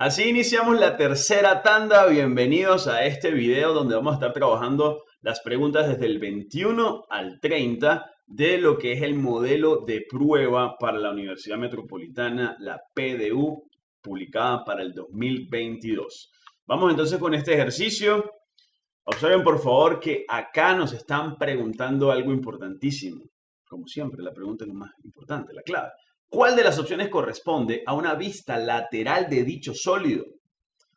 Así iniciamos la tercera tanda. Bienvenidos a este video donde vamos a estar trabajando las preguntas desde el 21 al 30 de lo que es el modelo de prueba para la Universidad Metropolitana, la PDU, publicada para el 2022. Vamos entonces con este ejercicio. Observen por favor que acá nos están preguntando algo importantísimo. Como siempre, la pregunta es lo más importante, la clave. ¿Cuál de las opciones corresponde a una vista lateral de dicho sólido?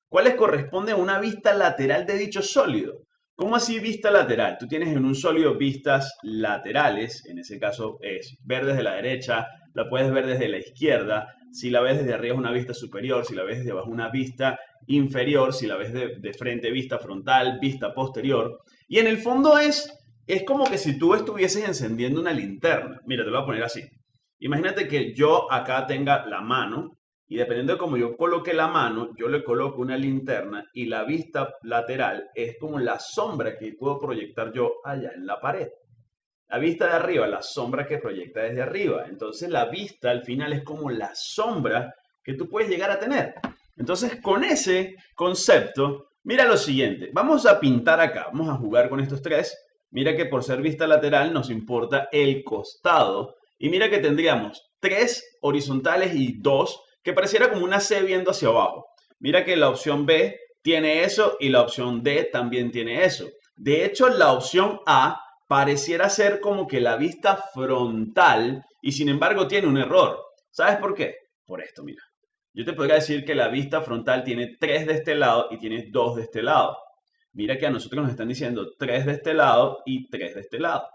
¿Cuáles corresponden a una vista lateral de dicho sólido? ¿Cómo así vista lateral? Tú tienes en un sólido vistas laterales, en ese caso es ver desde la derecha, la puedes ver desde la izquierda, si la ves desde arriba es una vista superior, si la ves desde abajo una vista inferior, si la ves de, frente vista frontal, vista posterior. Y en el fondo es, es como que si tú estuvieses encendiendo una linterna. Mira, te lo voy a poner así. Imagínate que yo acá tenga la mano y dependiendo de cómo yo coloque la mano, yo le coloco una linterna y la vista lateral es como la sombra que puedo proyectar yo allá en la pared. La vista de arriba, la sombra que proyecta desde arriba. Entonces la vista al final es como la sombra que tú puedes llegar a tener. Entonces con ese concepto, mira lo siguiente. Vamos a pintar acá, vamos a jugar con estos tres. Mira que por ser vista lateral nos importa el costado y mira que tendríamos tres horizontales y dos que pareciera como una C viendo hacia abajo. Mira que la opción B tiene eso y la opción D también tiene eso. De hecho, la opción A pareciera ser como que la vista frontal y sin embargo tiene un error. ¿Sabes por qué? Por esto, mira. Yo te podría decir que la vista frontal tiene tres de este lado y tiene dos de este lado. Mira que a nosotros nos están diciendo tres de este lado y tres de este lado.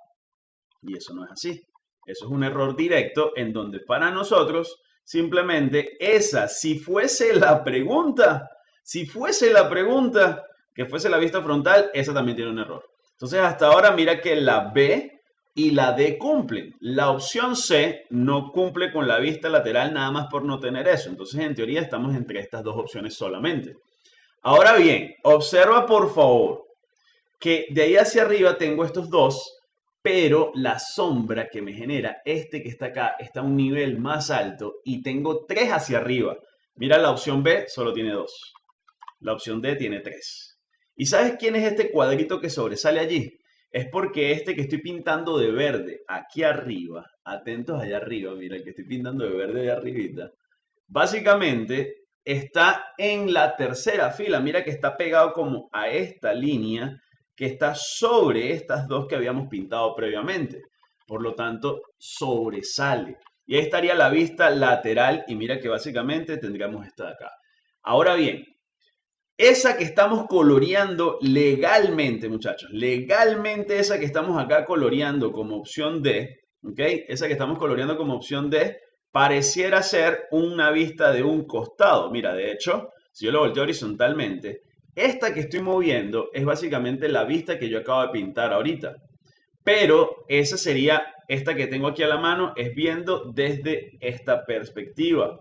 Y eso no es así. Eso es un error directo en donde para nosotros simplemente esa, si fuese la pregunta, si fuese la pregunta que fuese la vista frontal, esa también tiene un error. Entonces hasta ahora mira que la B y la D cumplen. La opción C no cumple con la vista lateral nada más por no tener eso. Entonces en teoría estamos entre estas dos opciones solamente. Ahora bien, observa por favor que de ahí hacia arriba tengo estos dos pero la sombra que me genera este que está acá está a un nivel más alto y tengo tres hacia arriba. Mira, la opción B solo tiene dos. La opción D tiene tres. ¿Y sabes quién es este cuadrito que sobresale allí? Es porque este que estoy pintando de verde aquí arriba, atentos allá arriba, mira, que estoy pintando de verde de arribita, básicamente está en la tercera fila. Mira que está pegado como a esta línea que está sobre estas dos que habíamos pintado previamente. Por lo tanto, sobresale. Y ahí estaría la vista lateral y mira que básicamente tendríamos esta de acá. Ahora bien, esa que estamos coloreando legalmente, muchachos, legalmente esa que estamos acá coloreando como opción D, ¿ok? Esa que estamos coloreando como opción D, pareciera ser una vista de un costado. Mira, de hecho, si yo lo volteo horizontalmente, esta que estoy moviendo es básicamente la vista que yo acabo de pintar ahorita. Pero esa sería, esta que tengo aquí a la mano, es viendo desde esta perspectiva.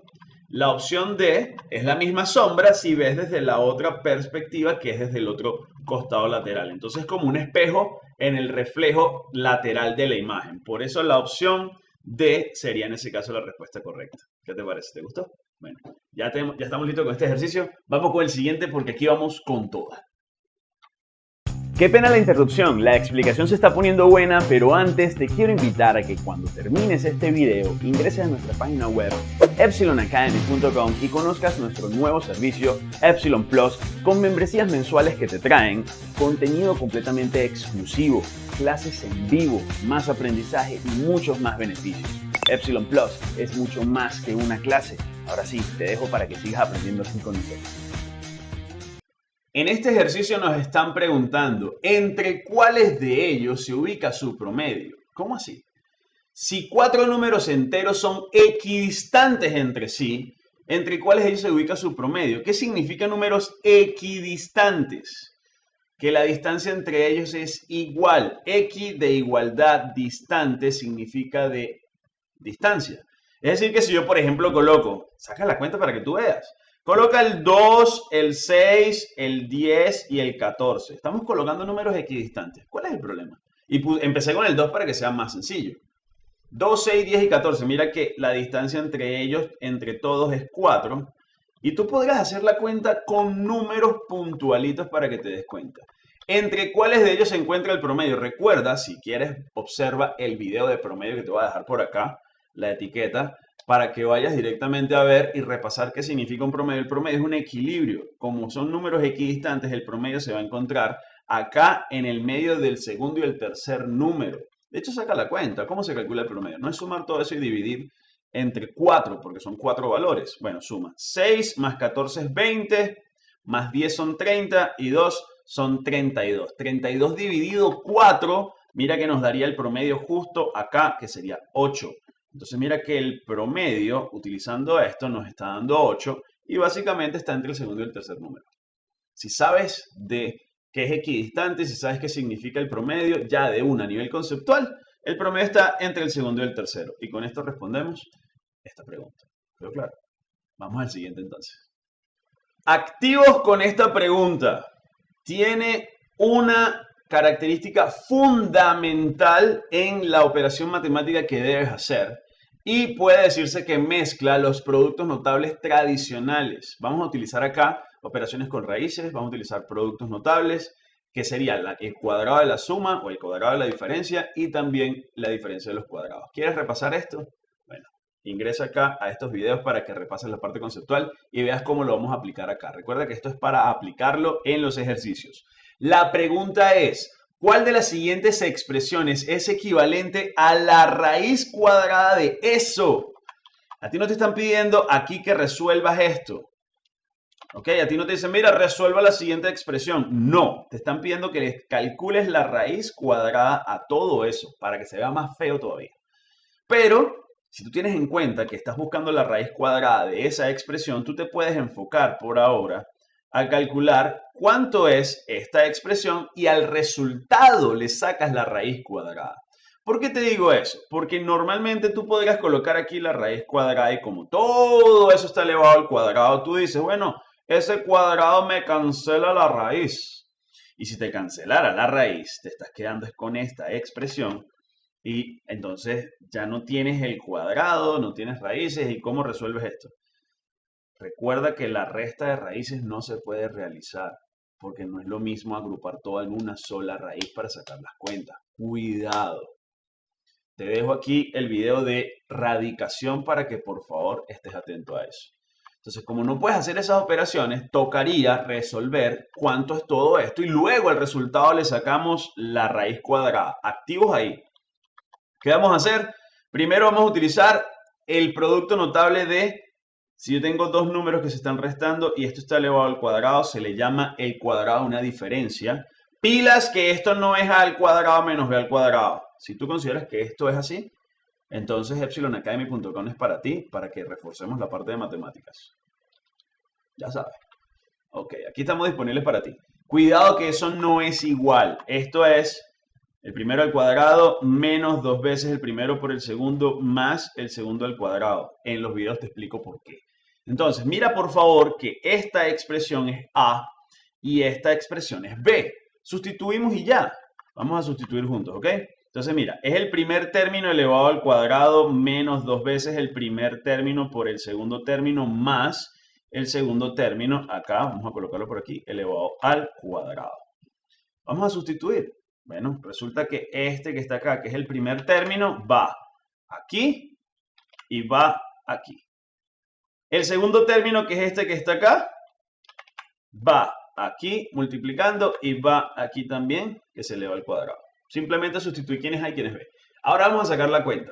La opción D es la misma sombra si ves desde la otra perspectiva que es desde el otro costado lateral. Entonces como un espejo en el reflejo lateral de la imagen. Por eso la opción D sería en ese caso la respuesta correcta. ¿Qué te parece? ¿Te gustó? Bueno, ya, ya estamos listos con este ejercicio. Vamos con el siguiente porque aquí vamos con toda. Qué pena la interrupción, la explicación se está poniendo buena, pero antes te quiero invitar a que cuando termines este video ingreses a nuestra página web epsilonacademy.com y conozcas nuestro nuevo servicio Epsilon Plus con membresías mensuales que te traen contenido completamente exclusivo, clases en vivo, más aprendizaje y muchos más beneficios. Epsilon Plus es mucho más que una clase Ahora sí, te dejo para que sigas aprendiendo así con nosotros. En este ejercicio nos están preguntando entre cuáles de ellos se ubica su promedio. ¿Cómo así? Si cuatro números enteros son equidistantes entre sí, ¿entre cuáles de ellos se ubica su promedio? ¿Qué significa números equidistantes? Que la distancia entre ellos es igual. X de igualdad distante significa de distancia. Es decir, que si yo, por ejemplo, coloco, saca la cuenta para que tú veas, coloca el 2, el 6, el 10 y el 14. Estamos colocando números equidistantes. ¿Cuál es el problema? Y empecé con el 2 para que sea más sencillo. 2, 6, 10 y 14. Mira que la distancia entre ellos, entre todos, es 4. Y tú podrás hacer la cuenta con números puntualitos para que te des cuenta. ¿Entre cuáles de ellos se encuentra el promedio? Recuerda, si quieres, observa el video de promedio que te voy a dejar por acá, la etiqueta, para que vayas directamente a ver y repasar qué significa un promedio. El promedio es un equilibrio. Como son números equidistantes, el promedio se va a encontrar acá en el medio del segundo y el tercer número. De hecho, saca la cuenta. ¿Cómo se calcula el promedio? No es sumar todo eso y dividir entre 4, porque son 4 valores. Bueno, suma 6 más 14 es 20, más 10 son 30 y 2 son 32. 32 dividido 4, mira que nos daría el promedio justo acá, que sería 8. Entonces mira que el promedio, utilizando esto, nos está dando 8 y básicamente está entre el segundo y el tercer número. Si sabes de qué es equidistante, si sabes qué significa el promedio, ya de un a nivel conceptual, el promedio está entre el segundo y el tercero. Y con esto respondemos esta pregunta. Pero claro, vamos al siguiente entonces. Activos con esta pregunta. Tiene una característica fundamental en la operación matemática que debes hacer. Y puede decirse que mezcla los productos notables tradicionales. Vamos a utilizar acá operaciones con raíces, vamos a utilizar productos notables, que sería el cuadrado de la suma o el cuadrado de la diferencia y también la diferencia de los cuadrados. ¿Quieres repasar esto? Bueno, ingresa acá a estos videos para que repases la parte conceptual y veas cómo lo vamos a aplicar acá. Recuerda que esto es para aplicarlo en los ejercicios. La pregunta es, ¿cuál de las siguientes expresiones es equivalente a la raíz cuadrada de eso? A ti no te están pidiendo aquí que resuelvas esto. ¿Ok? A ti no te dicen, mira, resuelva la siguiente expresión. No, te están pidiendo que les calcules la raíz cuadrada a todo eso para que se vea más feo todavía. Pero, si tú tienes en cuenta que estás buscando la raíz cuadrada de esa expresión, tú te puedes enfocar por ahora a calcular cuánto es esta expresión y al resultado le sacas la raíz cuadrada. ¿Por qué te digo eso? Porque normalmente tú podrías colocar aquí la raíz cuadrada y como todo eso está elevado al cuadrado, tú dices, bueno, ese cuadrado me cancela la raíz. Y si te cancelara la raíz, te estás quedando con esta expresión y entonces ya no tienes el cuadrado, no tienes raíces. ¿Y cómo resuelves esto? Recuerda que la resta de raíces no se puede realizar porque no es lo mismo agrupar todo en una sola raíz para sacar las cuentas. Cuidado. Te dejo aquí el video de radicación para que por favor estés atento a eso. Entonces, como no puedes hacer esas operaciones, tocaría resolver cuánto es todo esto y luego el resultado le sacamos la raíz cuadrada. Activos ahí. ¿Qué vamos a hacer? Primero vamos a utilizar el producto notable de, si yo tengo dos números que se están restando y esto está elevado al cuadrado, se le llama el cuadrado una diferencia. Pilas que esto no es a al cuadrado menos b al cuadrado. Si tú consideras que esto es así, entonces epsilonacademy.com es para ti, para que reforcemos la parte de matemáticas. Ya sabes. Ok, aquí estamos disponibles para ti. Cuidado que eso no es igual. Esto es el primero al cuadrado menos dos veces el primero por el segundo más el segundo al cuadrado. En los videos te explico por qué. Entonces, mira por favor que esta expresión es A y esta expresión es B. Sustituimos y ya. Vamos a sustituir juntos, ¿ok? Entonces, mira, es el primer término elevado al cuadrado menos dos veces el primer término por el segundo término más el segundo término, acá, vamos a colocarlo por aquí, elevado al cuadrado. Vamos a sustituir. Bueno, resulta que este que está acá, que es el primer término, va aquí y va aquí. El segundo término, que es este que está acá, va aquí multiplicando y va aquí también, que se eleva al cuadrado. Simplemente sustituir quienes hay, quienes ve. Ahora vamos a sacar la cuenta.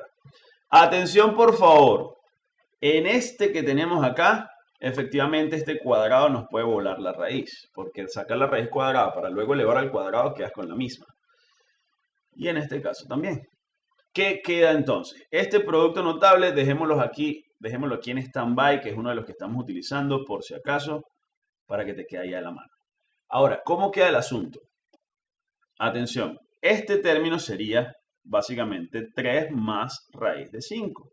Atención, por favor. En este que tenemos acá, efectivamente este cuadrado nos puede volar la raíz, porque sacar la raíz cuadrada para luego elevar al cuadrado quedas con la misma. Y en este caso también. ¿Qué queda entonces? Este producto notable, dejémoslo aquí, dejémoslo aquí en stand-by, que es uno de los que estamos utilizando por si acaso, para que te quede ahí a la mano. Ahora, ¿cómo queda el asunto? Atención, este término sería básicamente 3 más raíz de 5.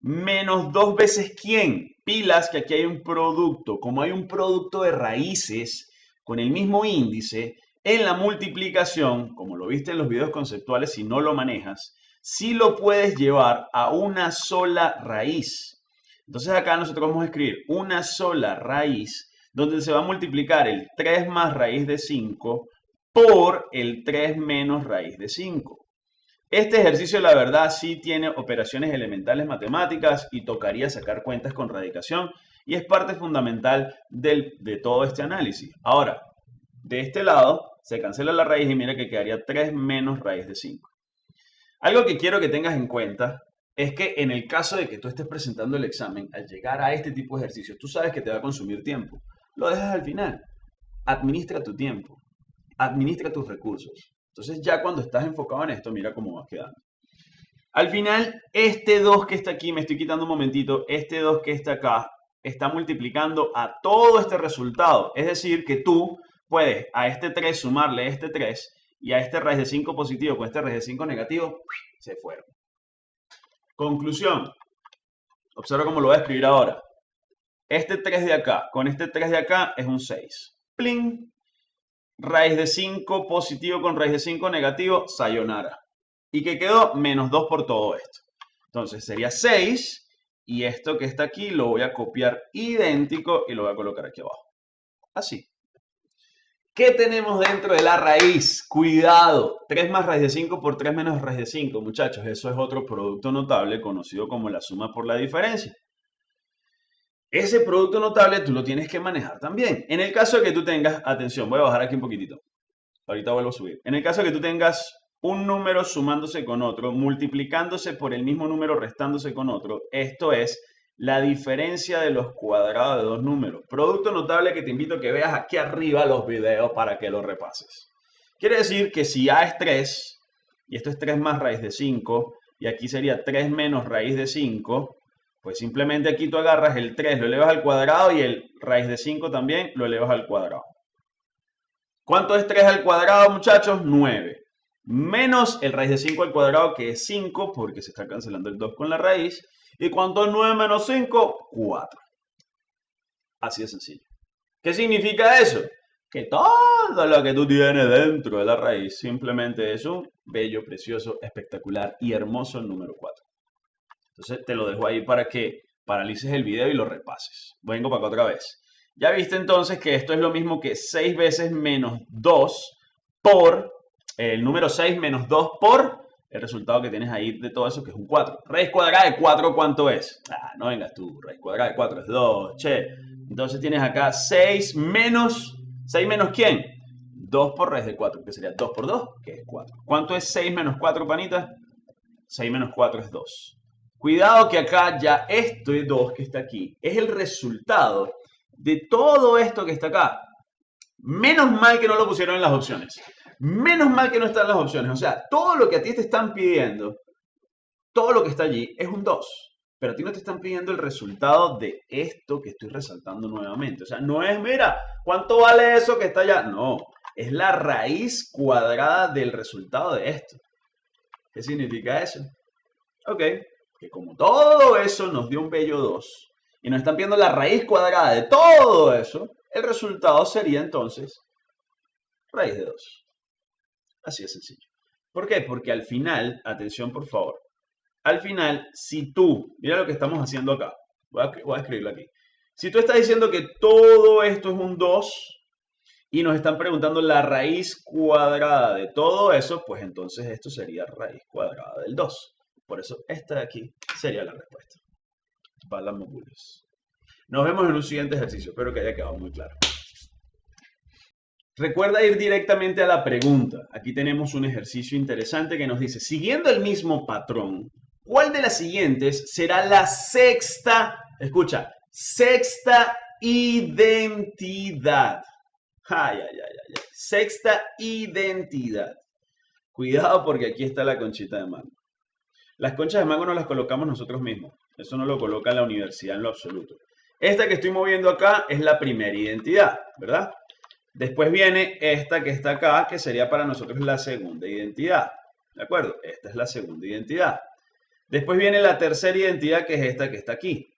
Menos dos veces quién. Pilas que aquí hay un producto. Como hay un producto de raíces con el mismo índice, en la multiplicación, como lo viste en los videos conceptuales, si no lo manejas, sí lo puedes llevar a una sola raíz. Entonces acá nosotros vamos a escribir una sola raíz donde se va a multiplicar el 3 más raíz de 5 por el 3 menos raíz de 5. Este ejercicio, la verdad, sí tiene operaciones elementales matemáticas y tocaría sacar cuentas con radicación y es parte fundamental de todo este análisis. Ahora, de este lado se cancela la raíz y mira que quedaría 3 menos raíz de 5. Algo que quiero que tengas en cuenta es que en el caso de que tú estés presentando el examen, al llegar a este tipo de ejercicios, tú sabes que te va a consumir tiempo. Lo dejas al final. Administra tu tiempo. Administra tus recursos. Entonces ya cuando estás enfocado en esto, mira cómo vas quedando. Al final, este 2 que está aquí, me estoy quitando un momentito, este 2 que está acá, está multiplicando a todo este resultado. Es decir, que tú puedes a este 3 sumarle este 3 y a este raíz de 5 positivo con este raíz de 5 negativo, se fueron. Conclusión. Observa cómo lo voy a escribir ahora. Este 3 de acá con este 3 de acá es un 6. Pling. Raíz de 5 positivo con raíz de 5 negativo, sayonara. Y que quedó menos 2 por todo esto. Entonces sería 6 y esto que está aquí lo voy a copiar idéntico y lo voy a colocar aquí abajo. Así. ¿Qué tenemos dentro de la raíz? Cuidado, 3 más raíz de 5 por 3 menos raíz de 5, muchachos. Eso es otro producto notable conocido como la suma por la diferencia. Ese producto notable tú lo tienes que manejar también. En el caso de que tú tengas, atención, voy a bajar aquí un poquitito. Ahorita vuelvo a subir. En el caso de que tú tengas un número sumándose con otro, multiplicándose por el mismo número restándose con otro, esto es la diferencia de los cuadrados de dos números. Producto notable que te invito a que veas aquí arriba los videos para que lo repases. Quiere decir que si A es 3, y esto es 3 más raíz de 5, y aquí sería 3 menos raíz de 5, pues simplemente aquí tú agarras el 3, lo elevas al cuadrado y el raíz de 5 también lo elevas al cuadrado. ¿Cuánto es 3 al cuadrado, muchachos? 9. Menos el raíz de 5 al cuadrado, que es 5, porque se está cancelando el 2 con la raíz. ¿Y cuánto es 9 menos 5? 4. Así de sencillo. ¿Qué significa eso? Que todo lo que tú tienes dentro de la raíz simplemente es un bello, precioso, espectacular y hermoso número 4. Entonces te lo dejo ahí para que paralices el video y lo repases. Vengo para acá otra vez. Ya viste entonces que esto es lo mismo que 6 veces menos 2 por el número 6 menos 2 por el resultado que tienes ahí de todo eso, que es un 4. Raíz cuadrada de 4, ¿cuánto es? Ah, no vengas tú, raíz cuadrada de 4 es 2, che. Entonces tienes acá 6 menos, ¿6 menos quién? 2 por raíz de 4, que sería 2 por 2, que es 4. ¿Cuánto es 6 menos 4, panita? 6 menos 4 es 2. Cuidado que acá ya esto de 2 que está aquí es el resultado de todo esto que está acá. Menos mal que no lo pusieron en las opciones. Menos mal que no están las opciones. O sea, todo lo que a ti te están pidiendo, todo lo que está allí es un 2. Pero a ti no te están pidiendo el resultado de esto que estoy resaltando nuevamente. O sea, no es, mira, ¿cuánto vale eso que está allá? No, es la raíz cuadrada del resultado de esto. ¿Qué significa eso? Ok, que como todo eso nos dio un bello 2 y nos están pidiendo la raíz cuadrada de todo eso, el resultado sería entonces raíz de 2. Así de sencillo. ¿Por qué? Porque al final, atención por favor, al final, si tú, mira lo que estamos haciendo acá, voy a, escribirlo aquí. Si tú estás diciendo que todo esto es un 2 y nos están preguntando la raíz cuadrada de todo eso, pues entonces esto sería raíz cuadrada del 2. Por eso esta de aquí sería la respuesta. Nos vemos en un siguiente ejercicio. Espero que haya quedado muy claro. Recuerda ir directamente a la pregunta. Aquí tenemos un ejercicio interesante que nos dice, siguiendo el mismo patrón, ¿cuál de las siguientes será la sexta, escucha, sexta identidad? Ay, ay, ay, ay, Sexta identidad. Cuidado porque aquí está la conchita de mango. Las conchas de mango no las colocamos nosotros mismos. Eso no lo coloca la universidad en lo absoluto. Esta que estoy moviendo acá es la primera identidad, ¿verdad? Después viene esta que está acá, que sería para nosotros la segunda identidad. ¿De acuerdo? Esta es la segunda identidad. Después viene la tercera identidad, que es esta que está aquí.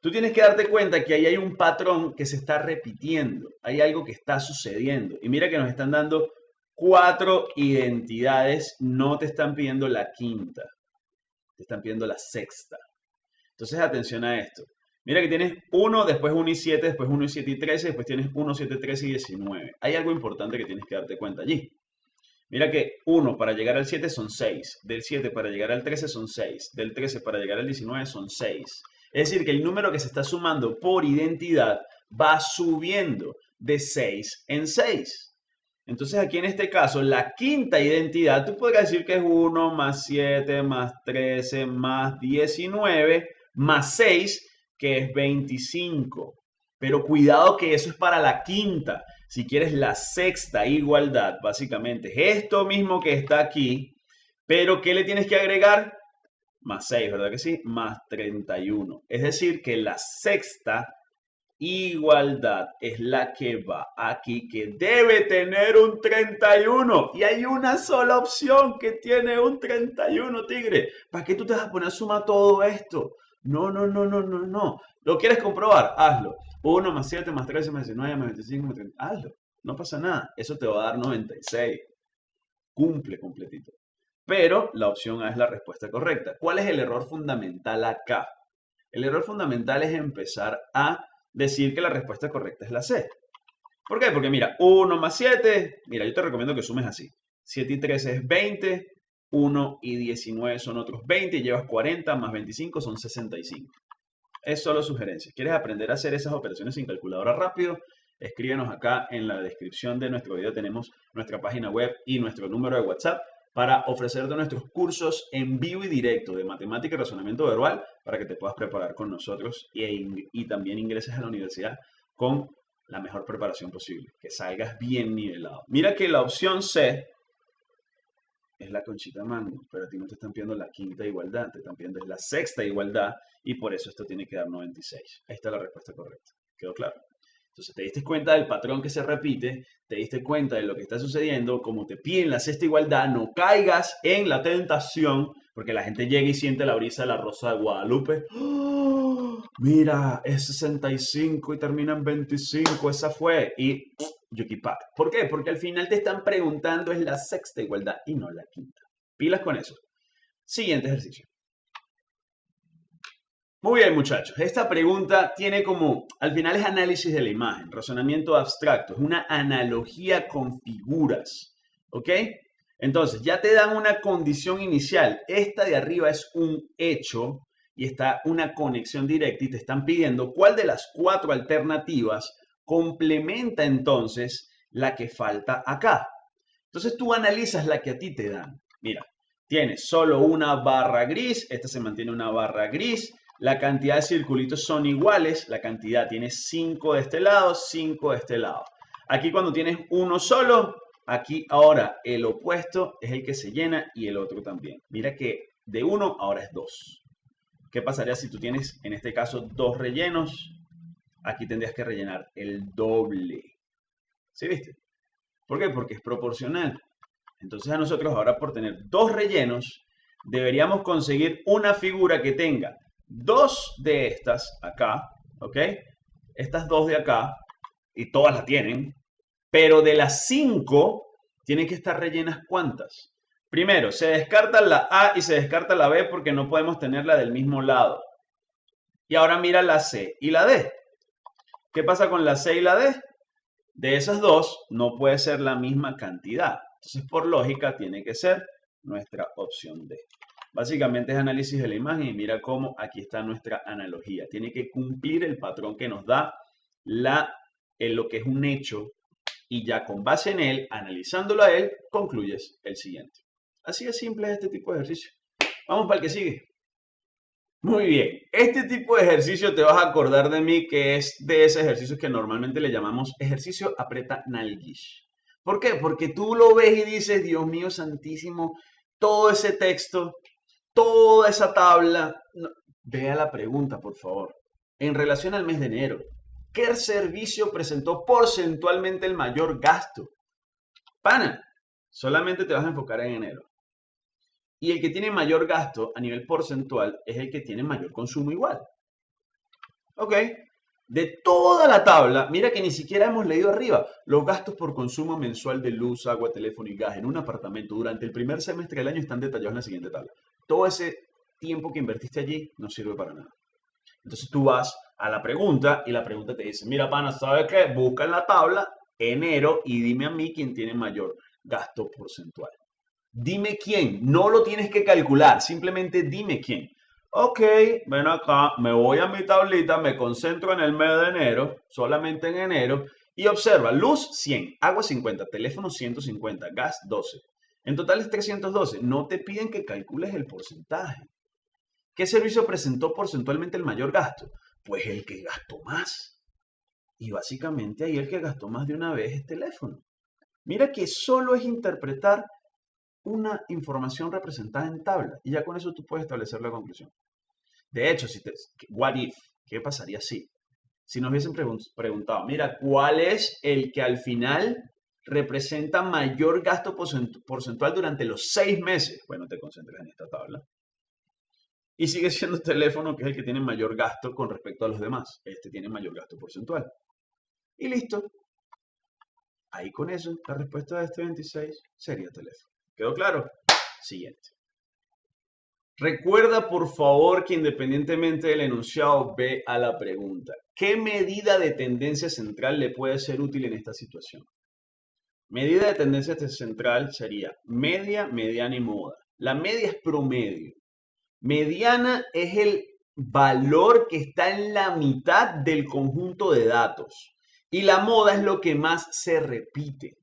Tú tienes que darte cuenta que ahí hay un patrón que se está repitiendo. Hay algo que está sucediendo. Y mira que nos están dando cuatro identidades. No te están pidiendo la quinta. Te están pidiendo la sexta. Entonces, atención a esto. Mira que tienes 1, después 1 y 7, después 1 y 7 y 13, después tienes 1, 7, 13 y 19. Hay algo importante que tienes que darte cuenta allí. Mira que 1 para llegar al 7 son 6, del 7 para llegar al 13 son 6, del 13 para llegar al 19 son 6. Es decir, que el número que se está sumando por identidad va subiendo de 6 en 6. Entonces aquí en este caso, la quinta identidad, tú podrías decir que es 1 más 7 más 13 más 19 más 6, que es 25. Pero cuidado que eso es para la quinta. Si quieres la sexta igualdad, básicamente es esto mismo que está aquí, pero ¿qué le tienes que agregar? Más 6, ¿verdad que sí? Más 31. Es decir, que la sexta igualdad es la que va aquí, que debe tener un 31. Y hay una sola opción que tiene un 31, tigre. ¿Para qué tú te vas a poner a sumar todo esto? No, no, no, no, no, no. ¿Lo quieres comprobar? Hazlo. 1 más 7 más 13 más 19 más 25 más 30. Hazlo. No pasa nada. Eso te va a dar 96. Cumple completito. Pero la opción A es la respuesta correcta. ¿Cuál es el error fundamental acá? El error fundamental es empezar a decir que la respuesta correcta es la C. ¿Por qué? Porque mira, 1 más 7, mira, yo te recomiendo que sumes así. 7 y 13 es 20, 1 y 19 son otros 20, y llevas 40 más 25 son 65. Es solo sugerencia. ¿Quieres aprender a hacer esas operaciones sin calculadora rápido? Escríbenos acá en la descripción de nuestro video. Tenemos nuestra página web y nuestro número de WhatsApp para ofrecerte nuestros cursos en vivo y directo de matemática y razonamiento verbal para que te puedas preparar con nosotros y, y también ingreses a la universidad con la mejor preparación posible, que salgas bien nivelado. Mira que la opción C es la conchita mango, pero a ti no te están pidiendo la quinta igualdad, te están pidiendo la sexta igualdad y por eso esto tiene que dar 96. Ahí está la respuesta correcta. ¿Quedó claro? Entonces te diste cuenta del patrón que se repite, te diste cuenta de lo que está sucediendo, como te piden la sexta igualdad, no caigas en la tentación, porque la gente llega y siente la brisa de la rosa de Guadalupe. ¡Oh! Mira, es 65 y termina en 25, esa fue. Y Yukipak. ¿Por qué? Porque al final te están preguntando es la sexta igualdad y no la quinta. Pilas con eso. Siguiente ejercicio. Muy bien, muchachos. Esta pregunta tiene como, al final es análisis de la imagen, razonamiento abstracto, es una analogía con figuras. ¿Ok? Entonces, ya te dan una condición inicial. Esta de arriba es un hecho y está una conexión directa y te están pidiendo cuál de las cuatro alternativas complementa entonces la que falta acá. Entonces tú analizas la que a ti te dan. Mira, tienes solo una barra gris, esta se mantiene una barra gris, la cantidad de circulitos son iguales, la cantidad tiene 5 de este lado, 5 de este lado. Aquí cuando tienes uno solo, aquí ahora el opuesto es el que se llena y el otro también. Mira que de uno ahora es 2. ¿Qué pasaría si tú tienes en este caso dos rellenos? Aquí tendrías que rellenar el doble. ¿Sí viste? ¿Por qué? Porque es proporcional. Entonces a nosotros ahora por tener dos rellenos, deberíamos conseguir una figura que tenga dos de estas acá, ¿ok? Estas dos de acá, y todas la tienen, pero de las cinco tienen que estar rellenas cuántas. Primero, se descarta la A y se descarta la B porque no podemos tenerla del mismo lado. Y ahora mira la C y la D. ¿Qué pasa con la C y la D? De esas dos no puede ser la misma cantidad. Entonces, por lógica, tiene que ser nuestra opción D. Básicamente es análisis de la imagen y mira cómo aquí está nuestra analogía. Tiene que cumplir el patrón que nos da la, en lo que es un hecho y ya con base en él, analizándolo a él, concluyes el siguiente. Así de simple es este tipo de ejercicio. Vamos para el que sigue. Muy bien, este tipo de ejercicio te vas a acordar de mí que es de ese ejercicio que normalmente le llamamos ejercicio aprieta nalguish. ¿Por qué? Porque tú lo ves y dices, Dios mío santísimo, todo ese texto, toda esa tabla. Vea la pregunta, por favor. En relación al mes de enero, ¿qué servicio presentó porcentualmente el mayor gasto? Pana, solamente te vas a enfocar en enero. Y el que tiene mayor gasto a nivel porcentual es el que tiene mayor consumo igual. ¿Ok? De toda la tabla, mira que ni siquiera hemos leído arriba los gastos por consumo mensual de luz, agua, teléfono y gas en un apartamento durante el primer semestre del año están detallados en la siguiente tabla. Todo ese tiempo que invertiste allí no sirve para nada. Entonces tú vas a la pregunta y la pregunta te dice, mira, pana, ¿sabes qué? Busca en la tabla enero y dime a mí quién tiene mayor gasto porcentual. Dime quién, no lo tienes que calcular, simplemente dime quién. Ok, ven acá, me voy a mi tablita, me concentro en el mes de enero, solamente en enero, y observa, luz 100, agua 50, teléfono 150, gas 12. En total es 312. No te piden que calcules el porcentaje. ¿Qué servicio presentó porcentualmente el mayor gasto? Pues el que gastó más. Y básicamente ahí el que gastó más de una vez es teléfono. Mira que solo es interpretar una información representada en tabla y ya con eso tú puedes establecer la conclusión. De hecho, si te, what if, ¿qué pasaría si? Si nos hubiesen preguntado, mira, ¿cuál es el que al final representa mayor gasto porcentual durante los seis meses? Bueno, te concentras en esta tabla. Y sigue siendo el teléfono que es el que tiene mayor gasto con respecto a los demás. Este tiene mayor gasto porcentual. Y listo. Ahí con eso, la respuesta de este 26 sería teléfono. ¿Quedó claro? Siguiente. Recuerda por favor que independientemente del enunciado, ve a la pregunta. ¿Qué medida de tendencia central le puede ser útil en esta situación? Medida de tendencia central sería media, mediana y moda. La media es promedio. Mediana es el valor que está en la mitad del conjunto de datos. Y la moda es lo que más se repite.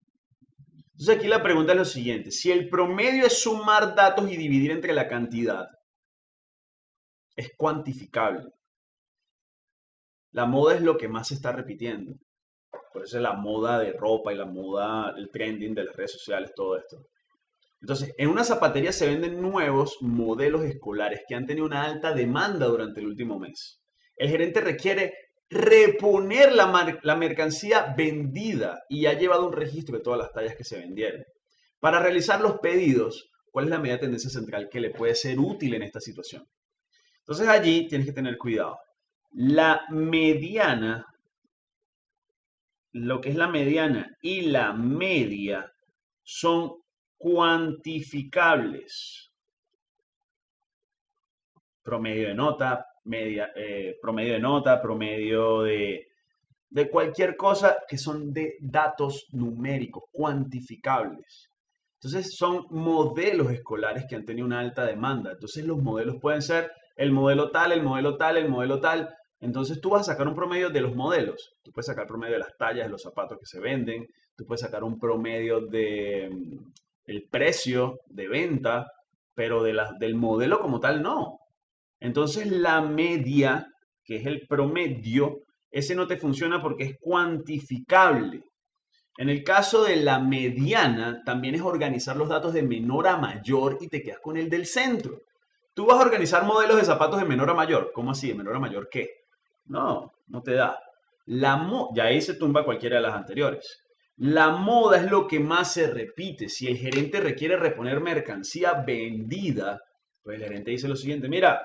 Entonces aquí la pregunta es lo siguiente. Si el promedio es sumar datos y dividir entre la cantidad, es cuantificable. La moda es lo que más se está repitiendo. Por eso es la moda de ropa y la moda, el trending de las redes sociales, todo esto. Entonces, en una zapatería se venden nuevos modelos escolares que han tenido una alta demanda durante el último mes. El gerente requiere reponer la, la mercancía vendida y ha llevado un registro de todas las tallas que se vendieron. Para realizar los pedidos, ¿cuál es la medida de tendencia central que le puede ser útil en esta situación? Entonces allí tienes que tener cuidado. La mediana, lo que es la mediana y la media son cuantificables. Promedio de nota, media, eh, promedio de nota, promedio de, de cualquier cosa que son de datos numéricos, cuantificables. Entonces son modelos escolares que han tenido una alta demanda. Entonces los modelos pueden ser el modelo tal, el modelo tal, el modelo tal. Entonces tú vas a sacar un promedio de los modelos. Tú puedes sacar promedio de las tallas de los zapatos que se venden. Tú puedes sacar un promedio de mm, el precio de venta, pero de la, del modelo como tal no. Entonces la media, que es el promedio, ese no te funciona porque es cuantificable. En el caso de la mediana, también es organizar los datos de menor a mayor y te quedas con el del centro. Tú vas a organizar modelos de zapatos de menor a mayor. ¿Cómo así? ¿De menor a mayor qué? No, no te da. La mo ya ahí se tumba cualquiera de las anteriores. La moda es lo que más se repite. Si el gerente requiere reponer mercancía vendida, pues el gerente dice lo siguiente, mira,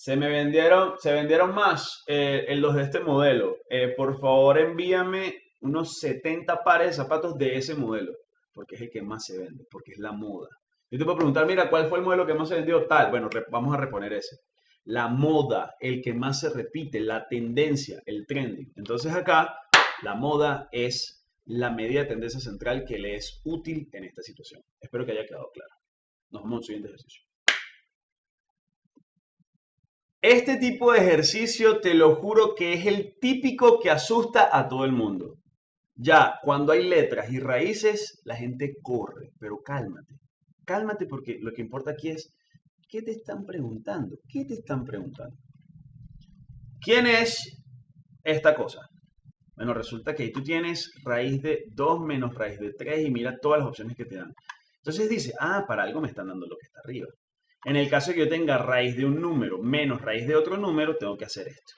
se me vendieron, se vendieron más eh, en los de este modelo. Eh, por favor, envíame unos 70 pares de zapatos de ese modelo, porque es el que más se vende, porque es la moda. Yo te puedo preguntar, mira, ¿cuál fue el modelo que más se vendió? Tal, bueno, vamos a reponer ese. La moda, el que más se repite, la tendencia, el trending. Entonces acá, la moda es la medida de tendencia central que le es útil en esta situación. Espero que haya quedado claro. Nos vemos al siguiente ejercicio. Este tipo de ejercicio te lo juro que es el típico que asusta a todo el mundo. Ya, cuando hay letras y raíces, la gente corre, pero cálmate. Cálmate porque lo que importa aquí es, ¿qué te están preguntando? ¿Qué te están preguntando? ¿Quién es esta cosa? Bueno, resulta que ahí tú tienes raíz de 2 menos raíz de 3 y mira todas las opciones que te dan. Entonces dice, ah, para algo me están dando lo que está arriba. En el caso de que yo tenga raíz de un número menos raíz de otro número, tengo que hacer esto.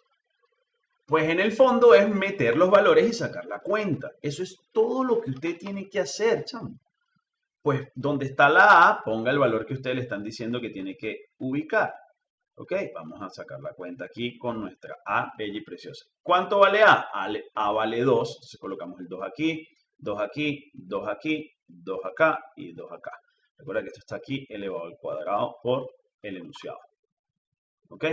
Pues en el fondo es meter los valores y sacar la cuenta. Eso es todo lo que usted tiene que hacer, chamo. Pues donde está la A, ponga el valor que ustedes le están diciendo que tiene que ubicar. Ok, vamos a sacar la cuenta aquí con nuestra A bella y preciosa. ¿Cuánto vale A? A, vale 2, entonces colocamos el 2 aquí, 2 aquí, 2 aquí, 2 acá y 2 acá. Recuerda que esto está aquí elevado al cuadrado por el enunciado. ¿Ok?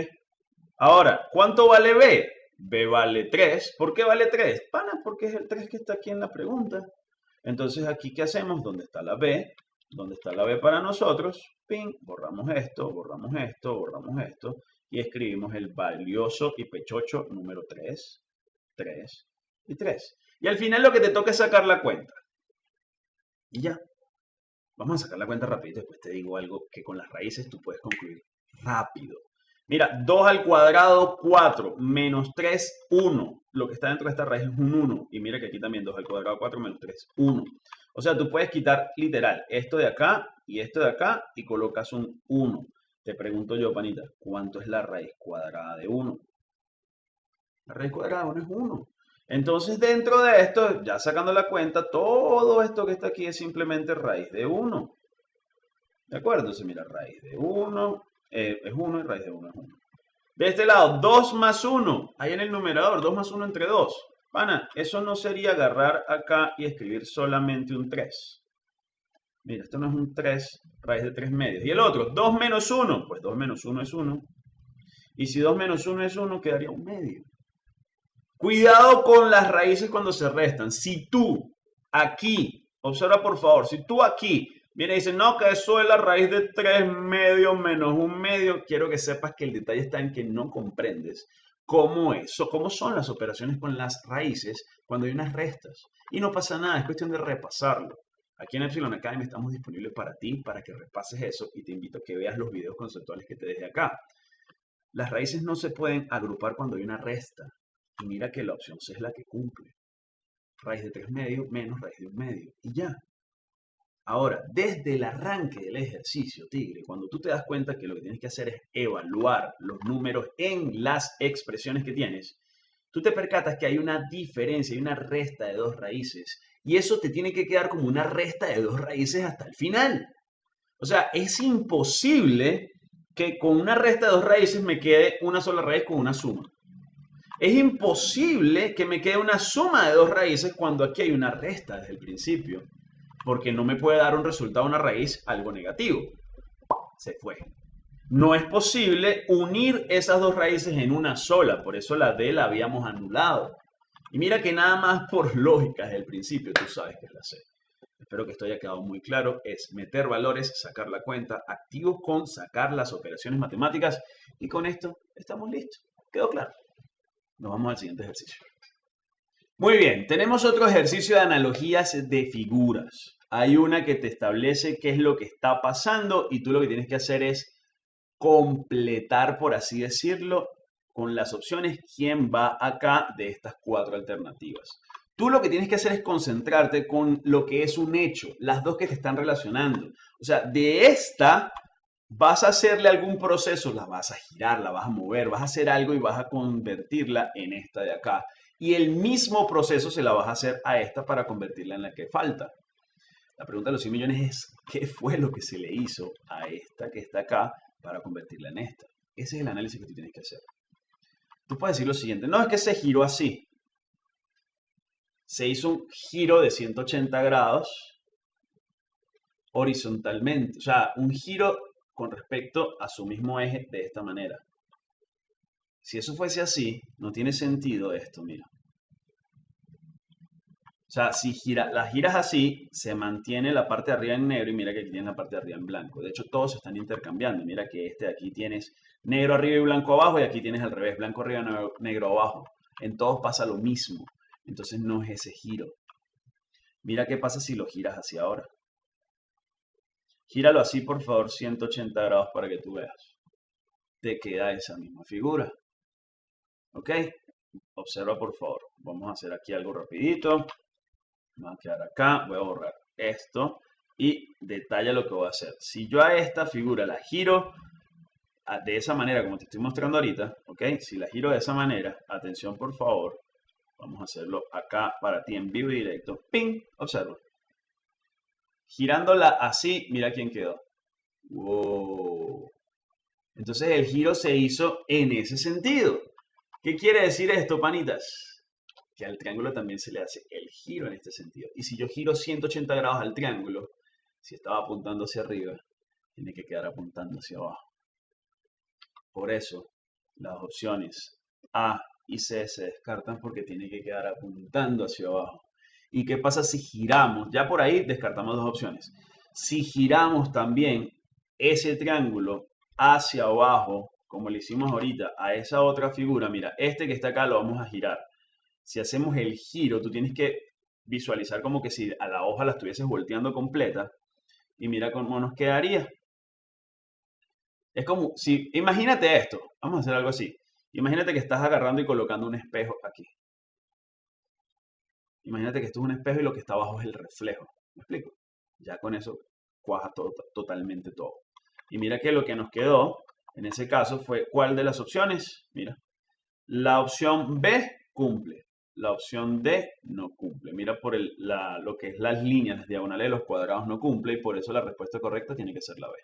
Ahora, ¿cuánto vale B? B vale 3. ¿Por qué vale 3? Pana, porque es el 3 que está aquí en la pregunta. Entonces, aquí, ¿qué hacemos? ¿Dónde está la B? ¿Dónde está la B para nosotros? Ping, borramos esto, borramos esto, borramos esto y escribimos el valioso y pechocho número 3, 3 y 3. Y al final lo que te toca es sacar la cuenta. Y ya. Vamos a sacar la cuenta rápido y después te digo algo que con las raíces tú puedes concluir rápido. Mira, 2 al cuadrado, 4, menos 3, 1. Lo que está dentro de esta raíz es un 1. Y mira que aquí también 2 al cuadrado, 4, menos 3, 1. O sea, tú puedes quitar literal esto de acá y esto de acá y colocas un 1. Te pregunto yo, panita, ¿cuánto es la raíz cuadrada de 1? La raíz cuadrada de 1 es 1. Entonces, dentro de esto, ya sacando la cuenta, todo esto que está aquí es simplemente raíz de 1. ¿De acuerdo? Entonces, mira, raíz de 1 eh, es 1 y raíz de 1 es 1. De este lado, 2 más 1. Ahí en el numerador, 2 más 1 entre 2. Pana, eso no sería agarrar acá y escribir solamente un 3. Mira, esto no es un 3, raíz de 3 medios. Y el otro, 2 menos 1. Pues 2 menos 1 es 1. Y si 2 menos 1 es 1, quedaría un medio. Cuidado con las raíces cuando se restan. Si tú aquí, observa por favor, si tú aquí viene y dices, no, que eso es la raíz de 3 medios menos un medio, quiero que sepas que el detalle está en que no comprendes cómo es, o cómo son las operaciones con las raíces cuando hay unas restas. Y no pasa nada, es cuestión de repasarlo. Aquí en Epsilon Academy estamos disponibles para ti, para que repases eso y te invito a que veas los videos conceptuales que te dejé acá. Las raíces no se pueden agrupar cuando hay una resta. Mira que la opción C es la que cumple. Raíz de 3 medios menos raíz de 1 medio. Y ya. Ahora, desde el arranque del ejercicio, Tigre, cuando tú te das cuenta que lo que tienes que hacer es evaluar los números en las expresiones que tienes, tú te percatas que hay una diferencia, hay una resta de dos raíces. Y eso te tiene que quedar como una resta de dos raíces hasta el final. O sea, es imposible que con una resta de dos raíces me quede una sola raíz con una suma. Es imposible que me quede una suma de dos raíces cuando aquí hay una resta desde el principio, porque no me puede dar un resultado una raíz algo negativo. Se fue. No es posible unir esas dos raíces en una sola, por eso la D la habíamos anulado. Y mira que nada más por lógica desde el principio tú sabes que es la C. Espero que esto haya quedado muy claro. Es meter valores, sacar la cuenta, activos con sacar las operaciones matemáticas y con esto estamos listos. ¿Quedó claro? Nos vamos al siguiente ejercicio. Muy bien, tenemos otro ejercicio de analogías de figuras. Hay una que te establece qué es lo que está pasando y tú lo que tienes que hacer es completar, por así decirlo, con las opciones quién va acá de estas cuatro alternativas. Tú lo que tienes que hacer es concentrarte con lo que es un hecho, las dos que te están relacionando. O sea, de esta vas a hacerle algún proceso, la vas a girar, la vas a mover, vas a hacer algo y vas a convertirla en esta de acá. Y el mismo proceso se la vas a hacer a esta para convertirla en la que falta. La pregunta de los 100 millones es, ¿qué fue lo que se le hizo a esta que está acá para convertirla en esta? Ese es el análisis que tú tienes que hacer. Tú puedes decir lo siguiente, no es que se giró así. Se hizo un giro de 180 grados horizontalmente, o sea, un giro con respecto a su mismo eje de esta manera. Si eso fuese así, no tiene sentido esto, mira. O sea, si gira, las giras así, se mantiene la parte de arriba en negro y mira que aquí tienes la parte de arriba en blanco. De hecho, todos se están intercambiando. Mira que este de aquí tienes negro arriba y blanco abajo y aquí tienes al revés, blanco arriba y negro abajo. En todos pasa lo mismo. Entonces no es ese giro. Mira qué pasa si lo giras hacia ahora. Gíralo así, por favor, 180 grados para que tú veas. Te queda esa misma figura. ¿Ok? Observa, por favor. Vamos a hacer aquí algo rapidito. Voy a quedar acá. Voy a borrar esto. Y detalla lo que voy a hacer. Si yo a esta figura la giro de esa manera, como te estoy mostrando ahorita, ¿ok? Si la giro de esa manera, atención por favor. Vamos a hacerlo acá para ti en vivo y directo. ¡Ping! Observa. Girándola así, mira quién quedó. ¡Wow! Entonces el giro se hizo en ese sentido. ¿Qué quiere decir esto, panitas? Que al triángulo también se le hace el giro en este sentido. Y si yo giro 180 grados al triángulo, si estaba apuntando hacia arriba, tiene que quedar apuntando hacia abajo. Por eso, Las opciones A y C se descartan porque tiene que quedar apuntando hacia abajo. ¿Y qué pasa si giramos? Ya por ahí descartamos dos opciones. Si giramos también ese triángulo hacia abajo, como le hicimos ahorita a esa otra figura, mira, este que está acá lo vamos a girar. Si hacemos el giro, tú tienes que visualizar como que si a la hoja la estuvieses volteando completa y mira cómo nos quedaría. Es como si, imagínate esto, vamos a hacer algo así. Imagínate que estás agarrando y colocando un espejo aquí. Imagínate que esto es un espejo y lo que está abajo es el reflejo. ¿Me explico? Ya con eso cuaja totalmente todo. Y mira que lo que nos quedó en ese caso fue ¿cuál de las opciones? Mira, la opción B cumple, la opción D no cumple. Mira por el, lo que es las líneas, las diagonales de los cuadrados no cumple y por eso la respuesta correcta tiene que ser la B.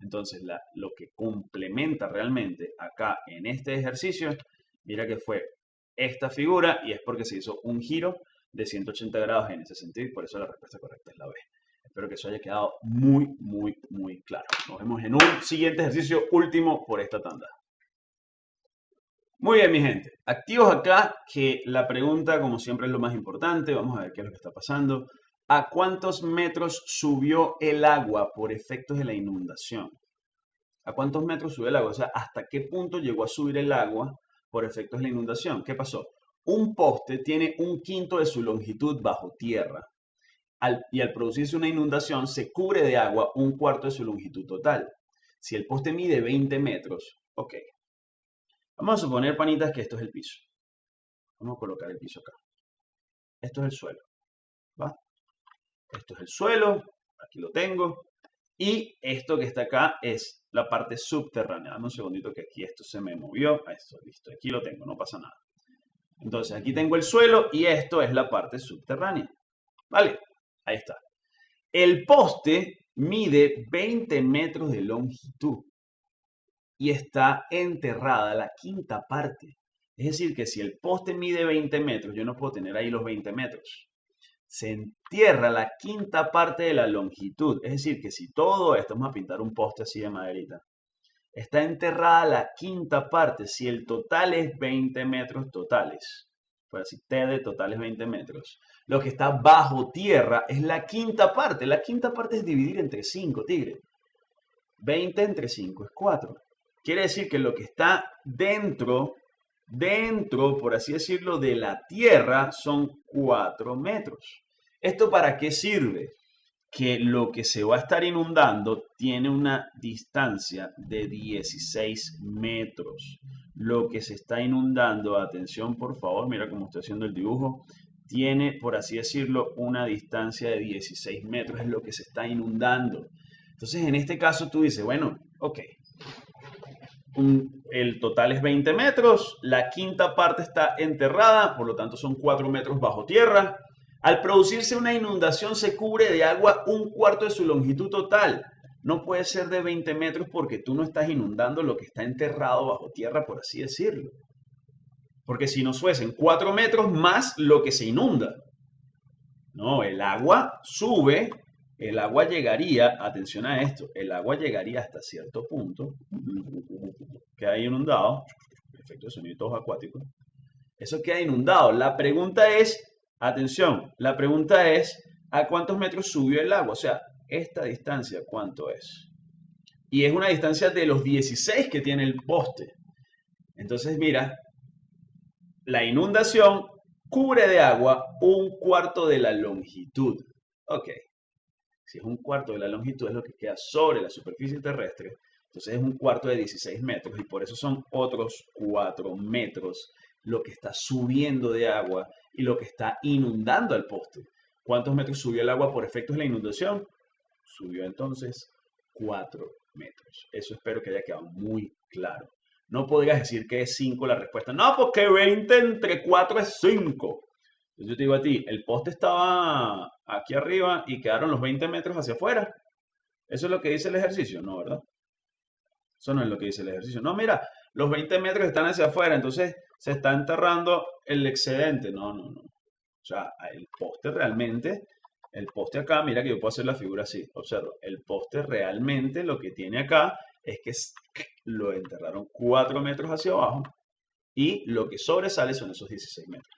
Entonces, lo que complementa realmente acá en este ejercicio, mira que fue esta figura y es porque se hizo un giro de 180 grados en ese sentido por eso la respuesta correcta es la B. Espero que eso haya quedado muy, muy, muy claro. Nos vemos en un siguiente ejercicio último por esta tanda. Muy bien, mi gente. Activos acá, que la pregunta, como siempre, es lo más importante. Vamos a ver qué es lo que está pasando. ¿A cuántos metros subió el agua por efectos de la inundación? ¿A cuántos metros subió el agua? O sea, ¿hasta qué punto llegó a subir el agua por efectos de la inundación? ¿Qué pasó? Un poste tiene un quinto de su longitud bajo tierra y al producirse una inundación se cubre de agua un cuarto de su longitud total. Si el poste mide 20 metros, ok. Vamos a suponer, panitas, que esto es el piso. Vamos a colocar el piso acá. Esto es el suelo. ¿Va? Esto es el suelo. Aquí lo tengo. Y esto que está acá es la parte subterránea. Dame un segundito que aquí esto se me movió. Esto, listo. Aquí lo tengo, no pasa nada. Entonces aquí tengo el suelo y esto es la parte subterránea. ¿Vale? Ahí está. El poste mide 20 metros de longitud y está enterrada la quinta parte. Es decir, que si el poste mide 20 metros, yo no puedo tener ahí los 20 metros. Se entierra la quinta parte de la longitud. Es decir, que si todo esto, vamos a pintar un poste así de maderita, está enterrada la quinta parte, si el total es 20 metros totales, pues así, T de total es 20 metros, lo que está bajo tierra es la quinta parte. La quinta parte es dividir entre 5, tigre. 20 entre 5 es 4. Quiere decir que lo que está dentro, dentro, por así decirlo, de la tierra son 4 metros. ¿Esto para qué sirve? Que lo que se va a estar inundando tiene una distancia de 16 metros. Lo que se está inundando, atención por favor, mira cómo estoy haciendo el dibujo, tiene, por así decirlo, una distancia de 16 metros, es lo que se está inundando. Entonces, en este caso tú dices, bueno, ok, el total es 20 metros, la quinta parte está enterrada, por lo tanto son 4 metros bajo tierra. Al producirse una inundación se cubre de agua un cuarto de su longitud total. No puede ser de 20 metros porque tú no estás inundando lo que está enterrado bajo tierra, por así decirlo. Porque si nos fuesen 4 metros más lo que se inunda. No, el agua sube, el agua llegaría, atención a esto, el agua llegaría hasta cierto punto, que hay inundado, efecto de sonidos acuáticos, eso queda inundado. La pregunta es, atención, la pregunta es, ¿a cuántos metros subió el agua? O sea, esta distancia, ¿cuánto es? Y es una distancia de los 16 que tiene el poste. Entonces, mira, la inundación cubre de agua un cuarto de la longitud. Ok, si es un cuarto de la longitud es lo que queda sobre la superficie terrestre, entonces es un cuarto de 16 metros y por eso son otros 4 metros lo que está subiendo de agua y lo que está inundando al poste. ¿Cuántos metros subió el agua por efectos de la inundación? Subió entonces 4 metros. Eso espero que haya quedado muy claro. No podrías decir que es 5 la respuesta. No, porque 20 entre 4 es 5. yo te digo a ti, el poste estaba aquí arriba y quedaron los 20 metros hacia afuera. ¿Eso es lo que dice el ejercicio? No, ¿verdad? Eso no es lo que dice el ejercicio. No, mira, los 20 metros están hacia afuera, entonces se está enterrando el excedente. No, no, no. O sea, el poste realmente, el poste acá, mira que yo puedo hacer la figura así. Observa, el poste realmente lo que tiene acá es que lo enterraron 4 metros hacia abajo y lo que sobresale son esos 16 metros.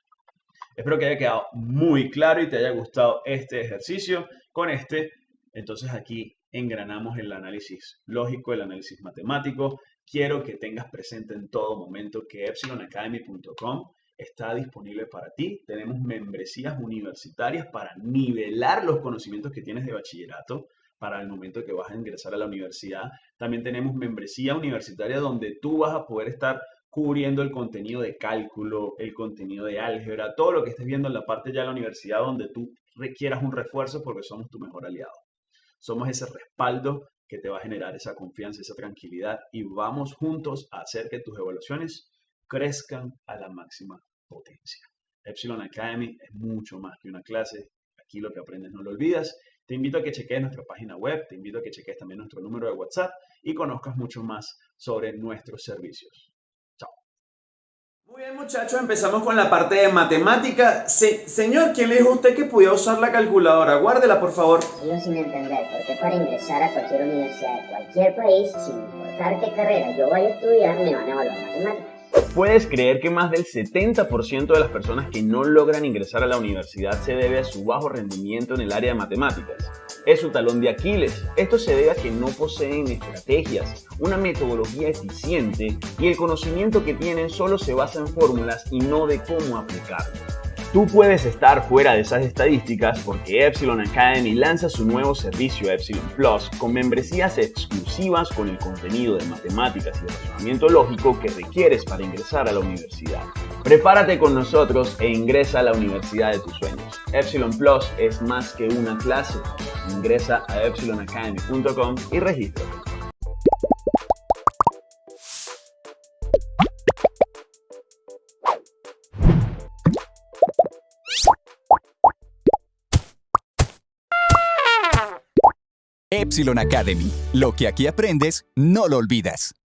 Espero que haya quedado muy claro y te haya gustado este ejercicio. Con este, entonces aquí engranamos el análisis lógico, el análisis matemático. Quiero que tengas presente en todo momento que epsilonacademy.com está disponible para ti. Tenemos membresías universitarias para nivelar los conocimientos que tienes de bachillerato para el momento que vas a ingresar a la universidad. También tenemos membresía universitaria donde tú vas a poder estar cubriendo el contenido de cálculo, el contenido de álgebra, todo lo que estés viendo en la parte ya de la universidad donde tú requieras un refuerzo porque somos tu mejor aliado. Somos ese respaldo que te va a generar esa confianza, esa tranquilidad y vamos juntos a hacer que tus evaluaciones crezcan a la máxima potencia. Epsilon Academy es mucho más que una clase. Aquí lo que aprendes no lo olvidas. Te invito a que cheques nuestra página web, te invito a que cheques también nuestro número de WhatsApp y conozcas mucho más sobre nuestros servicios. Muy bien muchachos, empezamos con la parte de matemática. señor, ¿quién le dijo a usted que podía usar la calculadora? Guárdela, por favor. Sigo sin entender, porque para ingresar a cualquier universidad de cualquier país, sin importar qué carrera yo vaya a estudiar, me van a evaluar matemáticas. ¿Puedes creer que más del 70% de las personas que no logran ingresar a la universidad se debe a su bajo rendimiento en el área de matemáticas? Es su talón de Aquiles. Esto se debe a que no poseen estrategias, una metodología eficiente y el conocimiento que tienen solo se basa en fórmulas y no de cómo aplicarlo. Tú puedes estar fuera de esas estadísticas porque Epsilon Academy lanza su nuevo servicio Epsilon Plus con membresías exclusivas con el contenido de matemáticas y razonamiento lógico que requieres para ingresar a la universidad. Prepárate con nosotros e ingresa a la universidad de tus sueños. Epsilon Plus es más que una clase. Ingresa a epsilonacademy.com y regístrate. Epsilon Academy. Lo que aquí aprendes, no lo olvidas.